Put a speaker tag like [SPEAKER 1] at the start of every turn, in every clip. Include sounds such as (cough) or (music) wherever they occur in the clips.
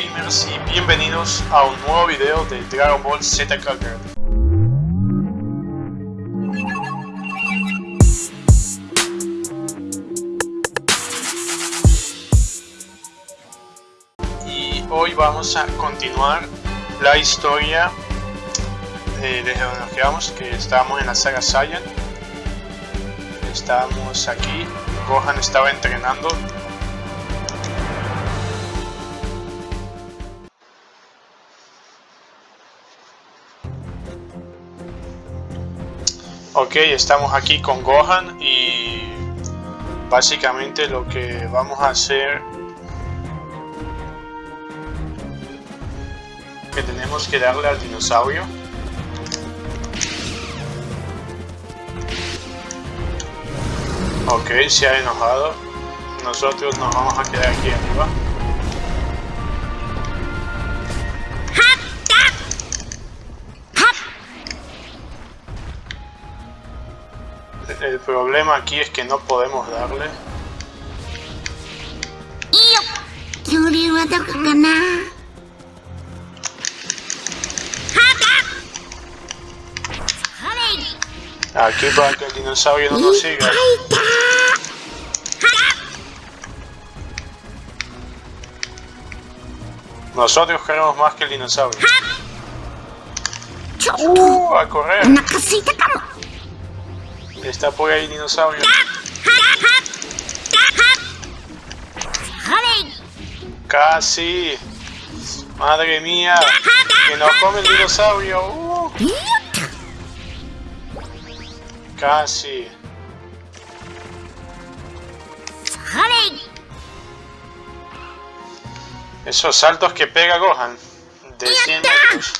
[SPEAKER 1] gamers y bienvenidos a un nuevo video de Dragon Ball Z Kakarot. Y hoy vamos a continuar la historia eh, desde donde nos quedamos, que estábamos en la saga Saiyan. Estábamos aquí, Gohan estaba entrenando Ok, estamos aquí con Gohan y básicamente lo que vamos a hacer que tenemos que darle al dinosaurio. Ok, se ha enojado. Nosotros nos vamos a quedar aquí arriba problema aquí es que no podemos darle. Aquí para que el dinosaurio no nos siga. Nosotros queremos más que el dinosaurio. Uh, a correr. Está por ahí dinosaurio. Casi. Madre mía. Que nos come el dinosaurio. Uh. Casi. Esos saltos que pega Gohan. De 100 metros.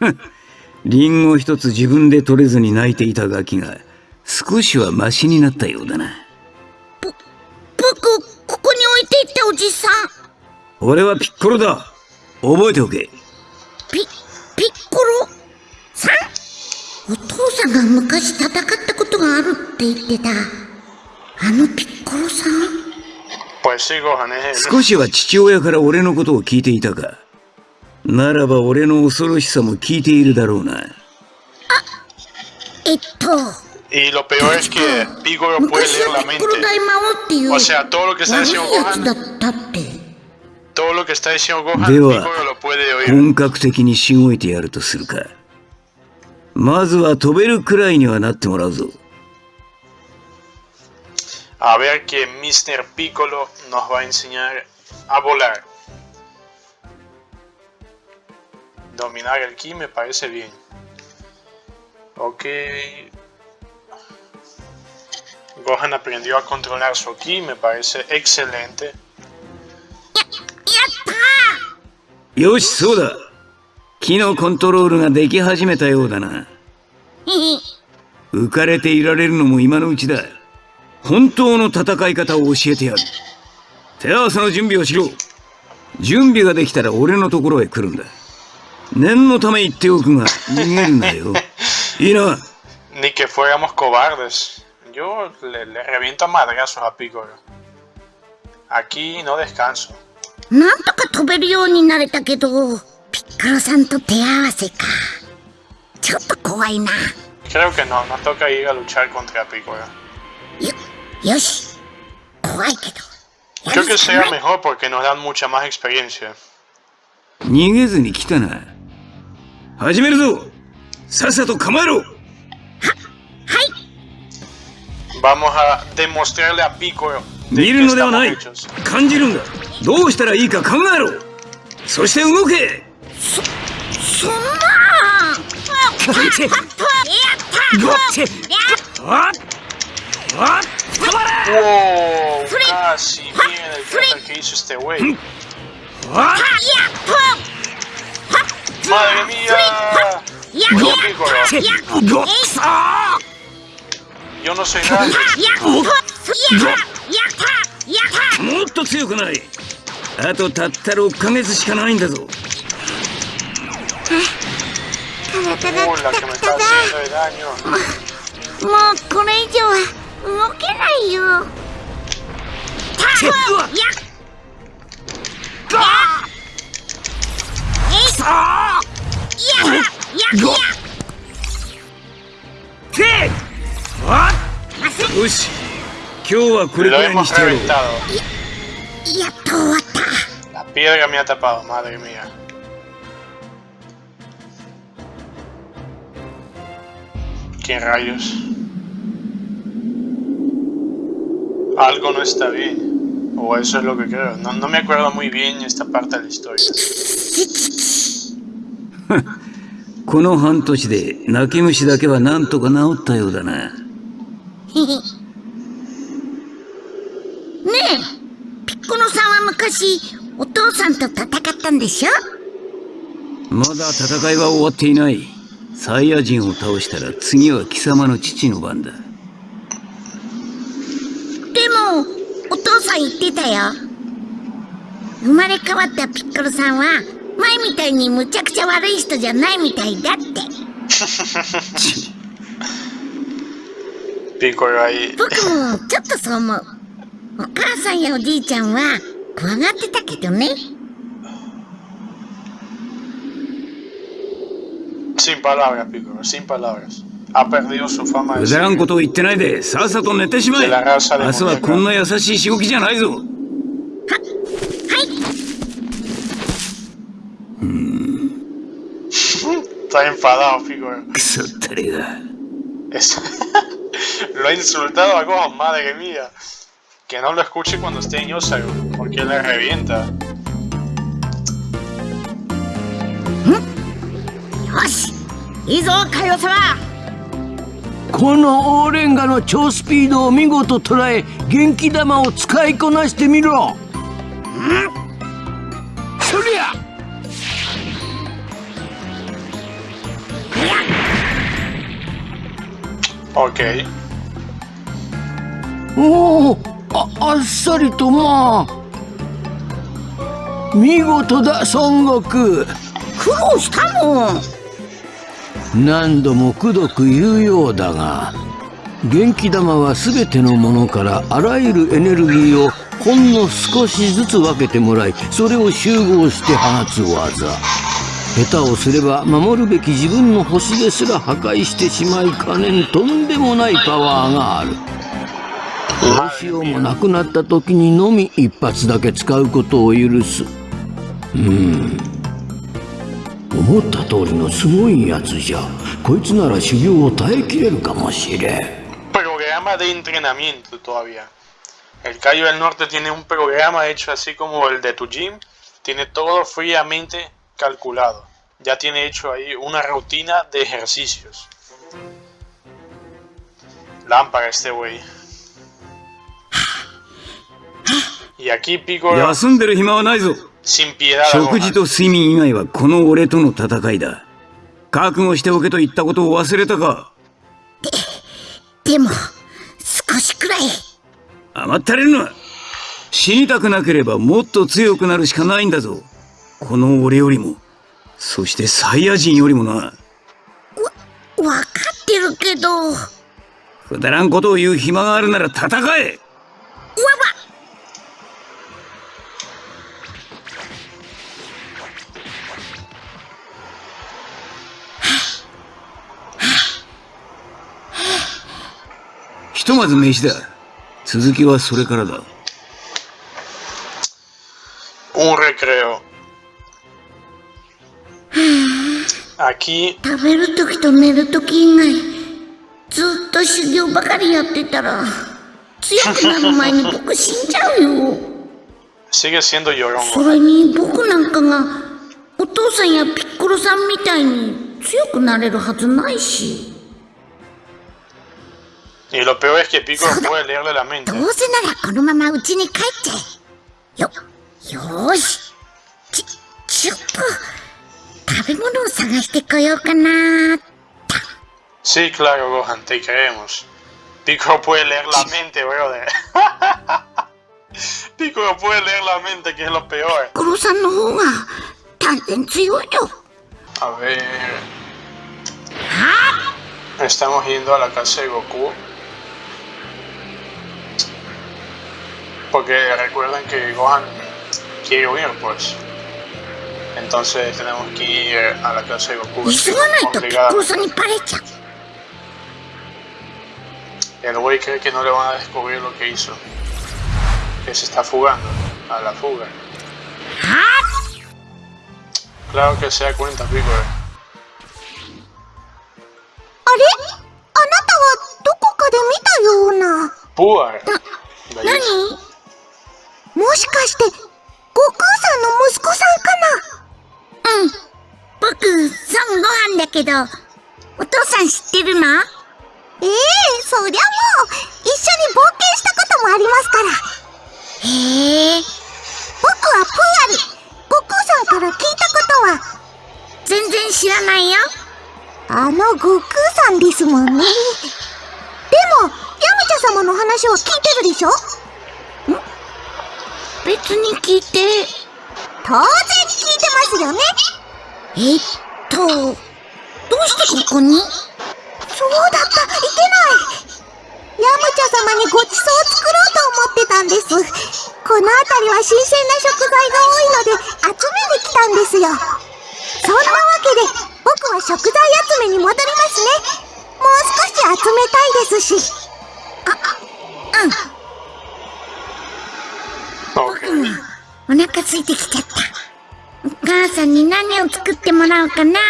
[SPEAKER 1] (laughs)
[SPEAKER 2] リンゴ一つ自分で取れずに泣いていたガキが少しはマシになったようだな。
[SPEAKER 3] ぼ僕ここに置いていったおじさん。
[SPEAKER 2] 俺はピッコロだ。覚えておけ。
[SPEAKER 3] ピピッコロ？さん？お父さんが昔戦ったことがあるって言ってた。あのピッコロさん？
[SPEAKER 2] 少しは父親から俺のことを聞いていたかならば俺の恐ろしさも聞いているだろうな。あ、
[SPEAKER 3] えっと。
[SPEAKER 1] Y lo peor es que Piccolo puede leer la mente. O sea, todo lo que está diciendo Gohan. Todo lo que está diciendo Gohan, Piccolo lo puede oír.
[SPEAKER 2] 本格的にしごいてやるとするか。まずは飛べるくらいにはなってもらうぞ。
[SPEAKER 1] A ver que Mr. Piccolo nos va a enseñar a volar. Dominar el ki me parece bien. Ok. Gohan aprendió a controlar su ki, me parece excelente.
[SPEAKER 2] Yoshi, そうだ。木のコントロールができ始めたようだな。浮かれていられるのも今のうちだ。本当の戦い方を教えてやる。手合わせの準備をしろ。準備ができたら俺のところへ来るんだ。念のため言っておくが、逃げるなよ。いいな。
[SPEAKER 1] Ni que fuéramos cobardes. Yo le, le reviento a madrazos a Piccolo. Aquí no descanso.
[SPEAKER 3] なんとか飛べるようになれたけど、ピッコロさんと手合わせか。ちょっと怖いな。
[SPEAKER 1] Creo que no, nos toca ir a luchar contra Piccolo.
[SPEAKER 3] よ、よし。怖いけど。
[SPEAKER 1] Creo que sea mejor porque nos dan mucha más experiencia.
[SPEAKER 2] 逃げずに来たな。 始めるぞ。さっさと構えろ。は、はい
[SPEAKER 1] Vamos a demostrarle a Piccolo
[SPEAKER 2] 見るのではない。感じるんだ。どうしたらいいか考えろ。そして動け。
[SPEAKER 3] そ、そんな。
[SPEAKER 2] ゴッチ。ゴッチ。あっ。あっ。止まれ。
[SPEAKER 1] que hizo este güey. ¡Madre mía! Yo no soy nada.
[SPEAKER 2] もっと強くない。あとたった6ヶ月しかないんだぞ。
[SPEAKER 1] de daño.
[SPEAKER 3] もうこれ以上は動けないよ。
[SPEAKER 2] よし今日は。これくらいにしてやろうや
[SPEAKER 3] っ Lo hemos reventado.
[SPEAKER 1] La piedra me ha tapado, madre mía. ¿Qué rayos? Algo no está bien. O eso es lo que creo. No, no me acuerdo muy bien esta parte de la historia. (laughs)
[SPEAKER 2] この半年で泣き虫だけはなんとか治ったようだな。(laughs) ね
[SPEAKER 3] え、ピッコロさんは昔お父さんと戦ったんでしょ？
[SPEAKER 2] まだ戦いは終わっていない。サイヤ人を倒したら次は貴様の父の番だ。で
[SPEAKER 3] も、お父さん言ってたよ。生まれ変わったピッコロさんは前みたいにむちゃくちゃ悪い人じゃないみたいだって
[SPEAKER 1] ピコロはい
[SPEAKER 3] 僕もちょっとそう思うお母さんやおじいちゃんは怖がってたけどね
[SPEAKER 1] Sin palabras, Piccolo, sin palabras. Ha perdido su fama de
[SPEAKER 2] くだらんことを言ってないで、さっさと寝てしまえ。明日はこんな優しいしごきじゃないぞ。
[SPEAKER 1] Está enfadado, figura. lo ha insultado a Gohan, madre mía. Que no lo escuche cuando esté en Yosago, porque le revienta.
[SPEAKER 3] よしいいぞカヨ様
[SPEAKER 4] このオーレンガの超スピードを見事捉え元気玉を使いこなしてみろそ
[SPEAKER 1] Ok.
[SPEAKER 4] おおああっさりとまあ見事だ孫悟空。
[SPEAKER 3] 苦労したも
[SPEAKER 4] ん。何度もくどく言うようだが元気玉は全てのものからあらゆるエネルギーをほんの少しずつ分けてもらいそれを集合して放つ技下手をすれば守るべき自分の星ですら破壊してしまいかねんとんでもないパワーがある。どうしようもなくなった時にのみ一発だけ使うことを許す。うん。思った通りのすごいやつじゃ。こいつなら修行を耐えきれるかもしれん。
[SPEAKER 1] Programa de entrenamiento todavía. El Cayo del Norte tiene un programa hecho así como el de tu gym. Tiene todo fríamente calculado. Ya tiene hecho ahí una rutina de ejercicios. Lámpara este güey. Y aquí Pico... Sin piedad.
[SPEAKER 2] 食事と睡眠以外はこの俺との戦いだ。覚悟しておけと言ったことを忘れたか
[SPEAKER 3] で、でも、少しくらい。
[SPEAKER 2] 甘ったれるな。死にたくなければもっと強くなるしかないんだぞ。この俺よりも。そしてサイヤ人よりもな。わ、
[SPEAKER 3] わかってるけど。
[SPEAKER 2] くだらんことを言う暇があるなら戦えわばひとまず飯だ。続きはそれからだ。
[SPEAKER 1] Un recreo. Aquí.
[SPEAKER 3] 食べるときと寝るとき以外、ずっと修行ばかりやってたら、強くなる前に (laughs) 僕死んじゃうよ。
[SPEAKER 1] Sigue siendo llorón.
[SPEAKER 3] それに僕なんかが、お父さんやピッコロさんみたいに強くなれるはずないし。
[SPEAKER 1] Y lo peor es que Piccolo puede leerle la mente.
[SPEAKER 3] どうせならこのまま家に帰っちゃえ。よ、よーし。ち、ちょっと。食べ物を探してこようかな
[SPEAKER 1] Sí, claro, Gohan, te creemos. Pico puede leer la mente, brother. (laughs) Pico puede leer la mente, que es lo peor. A ver. Estamos yendo a la casa de Goku. Porque recuerden que Gohan quiere huir, pues. Entonces tenemos que ir eh, a la clase de Goku. El güey cree que no le van a descubrir lo que hizo. Que se está fugando. A la fuga. Ah. Claro que se da cuenta, Piccolo.
[SPEAKER 5] Eh. ¿Ale? ¿Anata wa dokoka de mita yo una?
[SPEAKER 1] ¿Puar?
[SPEAKER 5] Eh. Ah, ¿Nani? ¿Moshikaste, Goku-san no どお父さん知ってるの？ええそりゃもう一緒に冒険したこともありますから。へえ。僕はプーアル悟空さんから聞いたことは。全然知らないよ。あの悟空さんですもんね。(laughs) でもヤムチャ様の話は聞いてるでしょ？別に聞いて。当然聞いてますよね。えっとどうしてここに？そうだった。いけない。ヤムチャ様にごちそうを作ろうと思ってたんです。この辺りは新鮮な食材が多いので集めに来たんですよ。そんなわけで僕は食材集めに戻りますね。もう少し集めたいですし。あうん。
[SPEAKER 1] Ok.
[SPEAKER 5] お腹空いてきちゃった。お母さんに何を作ってもらおうかな。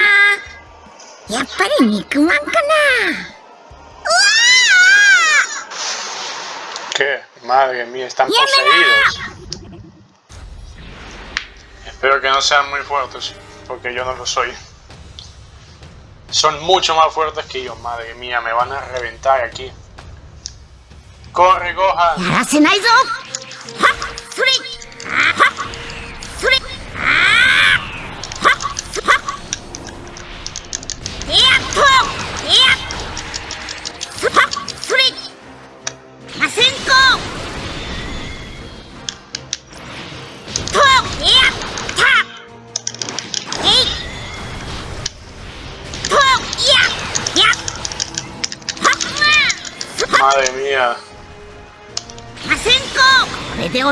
[SPEAKER 5] やっぱり肉まんかな。うわ
[SPEAKER 1] ¿Qué? Madre mía, están poseídos. Espero que no sean muy fuertes, porque yo no lo soy. Son mucho más fuertes que yo, madre mía, me van a reventar aquí. ¡Corre, Gohan!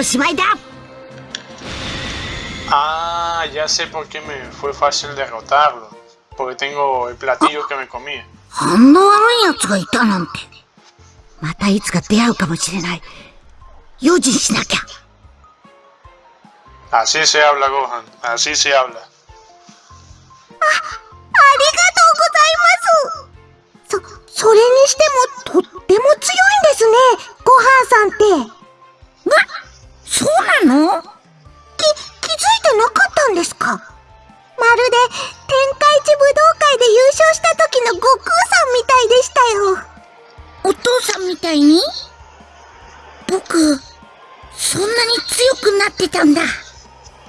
[SPEAKER 5] しまいだ
[SPEAKER 1] Ah, ya sé por qué me fue fácil derrotarlo. Porque tengo el platillo que me comí.
[SPEAKER 5] あんな悪い奴がいたなんて。またいつか出会うかもしれない。用心しなきゃ。
[SPEAKER 1] Así se habla, Gohan. Así se habla.
[SPEAKER 5] ありがとうございます。そ、それにしてもとっても強いんですね、ごはんさんって。な、そうなの？き、気づいてなかったんですか？まるで天下一武道会で優勝した時の悟空さんみたいでしたよ。お父さんみたいに？僕、そんなに強くなってたんだ。さ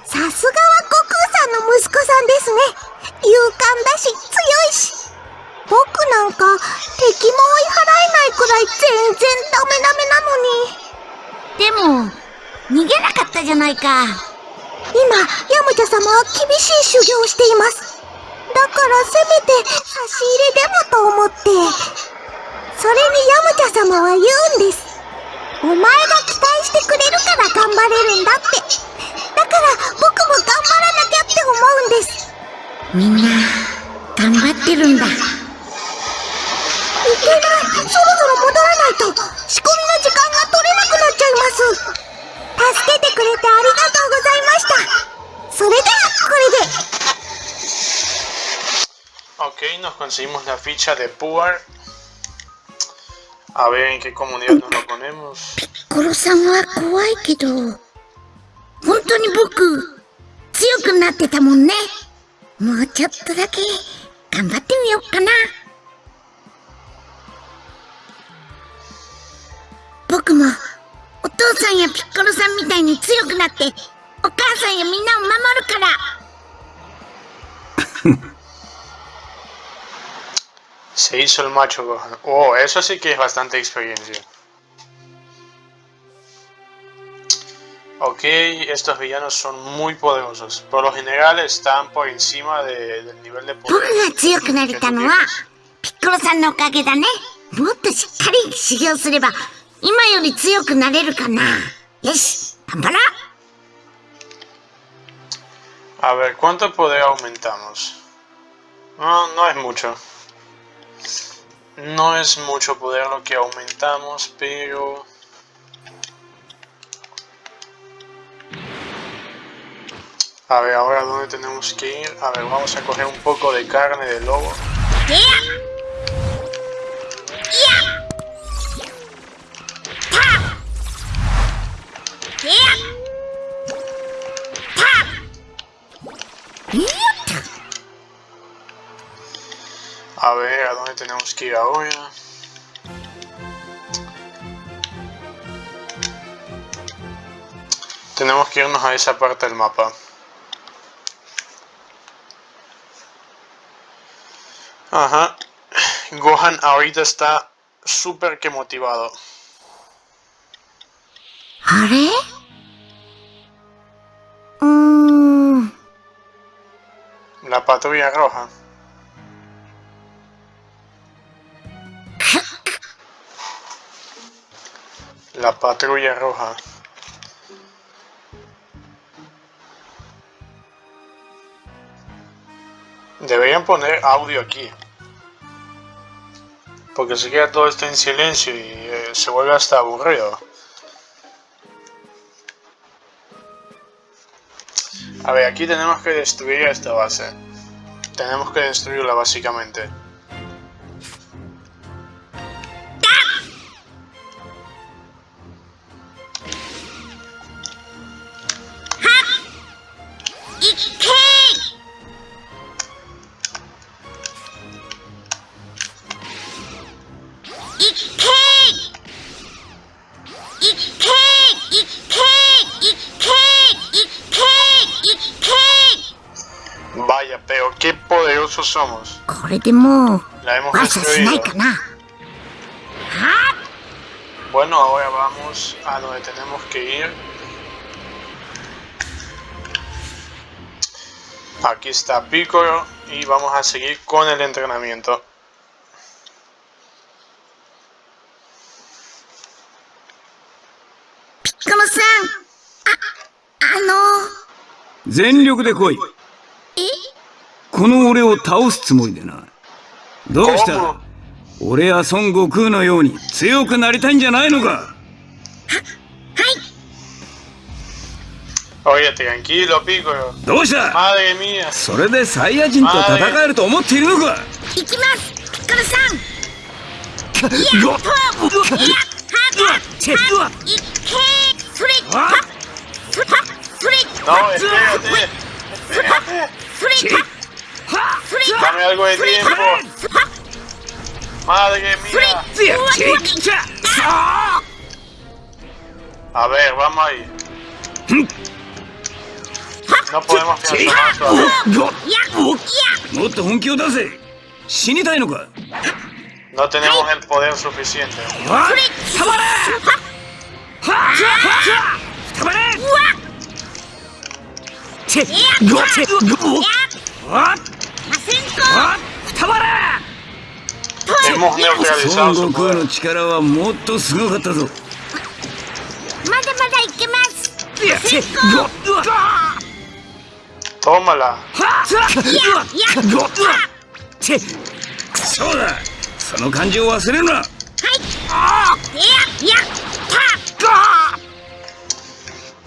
[SPEAKER 5] すがは悟空さんの息子さんですね。勇敢だし、強いし。僕なんか敵も追い払えないくらい全然ダメダメなのに。でも、逃げなかったじゃないか。今、ヤムチャ様は厳しい修行をしています。だからせめて差し入れでもと思って。それにヤムチャ様は言うんです。お前が期待してくれるから頑張れるんだって。だから僕も頑張らなきゃって思うんです。みんな、頑張ってるんだ。いけないそろそろ戻らないと仕込みの時間が取れなくなっちゃいます助けてくれてありがとうございましたそれではこれで
[SPEAKER 1] Ok, nos conseguimos la ficha de Puar. A ver en qué comunidad nos lo ponemos.
[SPEAKER 5] コロさんは怖いけど本当に僕強くなってたもさんやピッコロさんみたいに強くなってお母さんやみんなを守るから
[SPEAKER 1] Se (laughs) hizo el macho Gohan. Oh, eso sí que es bastante experiencia. Ok, estos villanos son muy poderosos. Por lo general están por encima de- del nivel de
[SPEAKER 5] 僕
[SPEAKER 1] poder.
[SPEAKER 5] が強くなれたのはピッコロさんのおかげだねもっとしっかり修行すれば 今より強くなれるかなよし頑張ろう
[SPEAKER 1] A ver, ¿cuánto poder aumentamos? No, no es mucho. No es mucho poder lo que aumentamos, pero... A ver, ahora dónde tenemos que ir. A ver, vamos a coger un poco de carne de lobo. A tenemos que irnos a esa parte del mapa. Ajá. Gohan ahorita está súper que motivado.
[SPEAKER 3] Mm.
[SPEAKER 1] La patrulla roja. La patrulla roja. Deberían poner audio aquí. Porque se queda todo esto en silencio y eh, se vuelve hasta aburrido. A ver, aquí tenemos que destruir esta base. Tenemos que destruirla básicamente.
[SPEAKER 3] これでもう
[SPEAKER 1] La hemos
[SPEAKER 3] 悪さしない
[SPEAKER 1] destruido.
[SPEAKER 3] かな
[SPEAKER 1] Bueno, ahora vamos a donde tenemos que ir. Aquí está Piccolo y vamos a seguir con el entrenamiento.
[SPEAKER 3] ピッコロさんああの
[SPEAKER 2] 全力で来い この俺を倒すつもりでなどうした？俺や孫悟空のように強くなりたいんじゃないのか
[SPEAKER 1] ？Oye, tranquilo, Piccolo.
[SPEAKER 2] どうした
[SPEAKER 1] ？Madre mía.
[SPEAKER 2] それでサイヤ人と戦えると思っているのか？
[SPEAKER 3] 行きます。ピッコロさん。
[SPEAKER 2] うわ。
[SPEAKER 3] チェッわ。いっけーそれ
[SPEAKER 2] あ
[SPEAKER 3] はそれそれ
[SPEAKER 1] espérate. Espérate.
[SPEAKER 3] それそれ
[SPEAKER 1] Dame algo de tiempo. Madre mía. A ver, vamos ahí. No podemos
[SPEAKER 2] fiarnos
[SPEAKER 1] No tenemos el poder suficiente. Hemos su poder.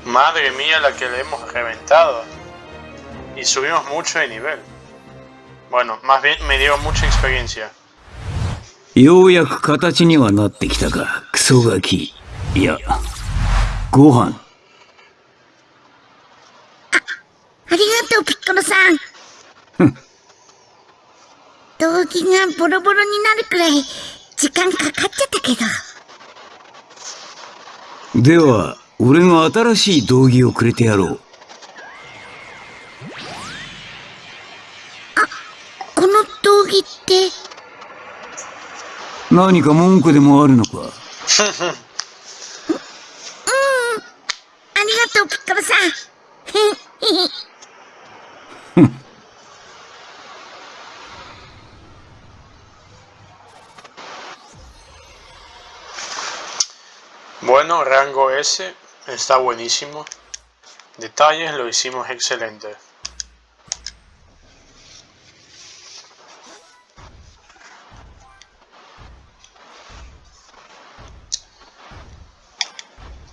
[SPEAKER 1] Madre mía la que le hemos reventado. Y subimos mucho de nivel. Bueno, más bien me dio mucha experiencia.
[SPEAKER 2] ようやく形にはなってきたかクソガキいやご飯
[SPEAKER 3] ありがとうピッコロさん道着がボロボロになるくらい時間かかっちゃったけど
[SPEAKER 2] では俺が新しい道着をくれてやろう
[SPEAKER 3] 道着(laughs) って
[SPEAKER 2] 何か文句でもあるのか
[SPEAKER 3] ありがとうピッコロさん
[SPEAKER 1] Bueno, rango S está buenísimo. Detalles lo hicimos excelente.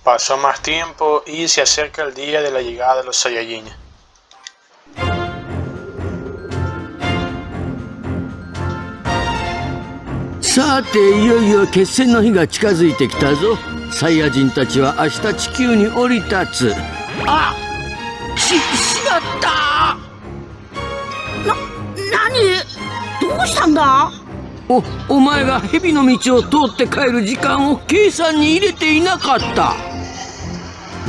[SPEAKER 1] Pasó más tiempo y se acerca el día de la llegada de los Saiyajin.
[SPEAKER 4] さていよいよ決戦の日が近づいてきたぞサイヤ人たちは明日地球に降り立つあししまった
[SPEAKER 3] な、何どうしたんだ
[SPEAKER 4] おお前が蛇の道を通って帰る時間を計算に入れていなかった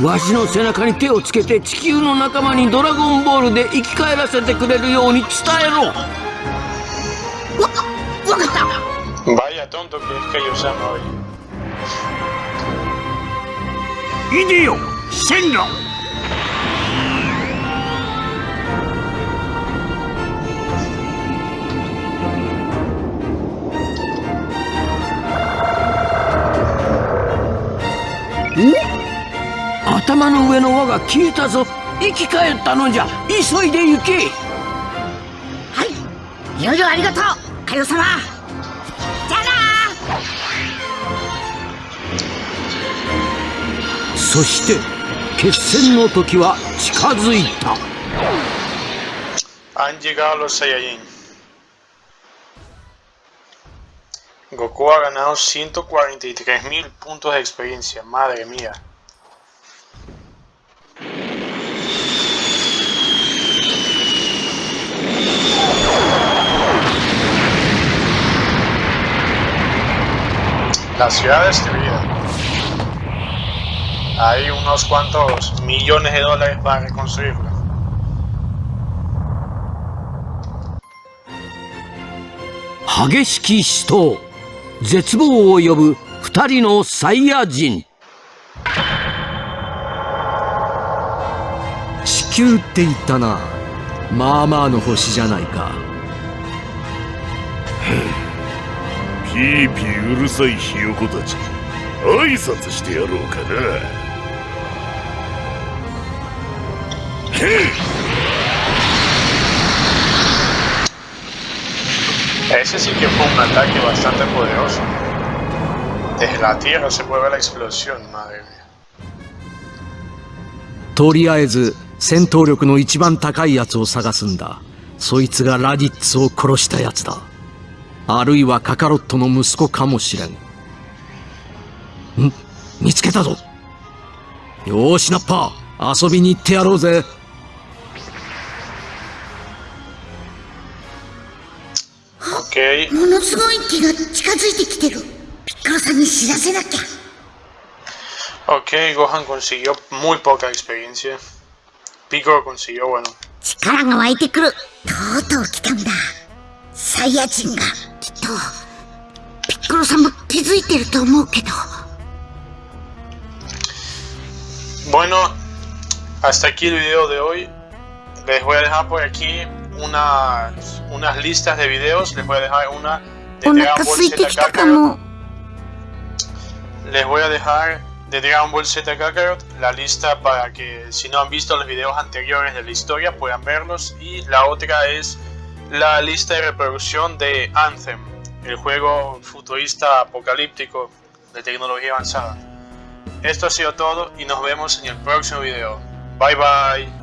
[SPEAKER 4] わしの背中に手をつけて地球の仲間にドラゴンボールで生き返らせてくれるように伝えろ。
[SPEAKER 3] わ、わかった。
[SPEAKER 1] Vaya tonto que es que Yusama hoy.
[SPEAKER 2] いでよ線路
[SPEAKER 4] 頭の上の輪が消えたぞ生き返ったのじゃ急いで行け
[SPEAKER 3] はいいろいろありがとうカヨ様じゃあな
[SPEAKER 4] そして決戦の時は近づいた
[SPEAKER 1] Han llegado los Saiyajin. Goku ha ganado 143.000 puntos de experiencia. Madre mía. La ciudad destruida. Hay unos cuantos millones de dólares para reconstruirla.
[SPEAKER 4] 激しき死闘絶望を呼ぶ二人のサイヤ人
[SPEAKER 6] 地球って言ったなまあまあの星じゃないか
[SPEAKER 7] ピーピーうるさいひよこたち挨拶してやろうかなへい
[SPEAKER 1] Ese sí que fue un ataque bastante poderoso. Desde la tierra se mueve la explosión, madre mía.
[SPEAKER 6] とりあえず戦闘力の一番高いやつを探すんだそいつがラディッツを殺したやつだあるいはカカロットの息子かもしれん。ん？見つけたぞ。よーしナッパー。遊びに行ってやろうぜ。
[SPEAKER 3] ものすごい気が近づいてきてる。ピッコロさんに知らせなきゃ。
[SPEAKER 1] Ok, Gohan consiguió muy poca experiencia. Piccolo consiguió, bueno,
[SPEAKER 3] 力が湧いてくる。とうとう来たんだサイヤ人がきっとピッコロさんも気づいてると思うけど
[SPEAKER 1] Bueno, hasta aquí el video de hoy. Les voy a dejar por aquí unas, unas listas de videos. Les voy a dejar una de
[SPEAKER 3] お
[SPEAKER 1] Dragon
[SPEAKER 3] 腹
[SPEAKER 1] Ball
[SPEAKER 3] 空いて
[SPEAKER 1] Z
[SPEAKER 3] きたか
[SPEAKER 1] Kakarot.
[SPEAKER 3] も
[SPEAKER 1] Les voy a dejar de Dragon Ball Z Kakarot la lista para que si no han visto los videos anteriores de la historia puedan verlos. Y la otra es la lista de reproducción de Anthem, el juego futurista apocalíptico de tecnología avanzada. Esto ha sido todo y nos vemos en el próximo video. Bye bye.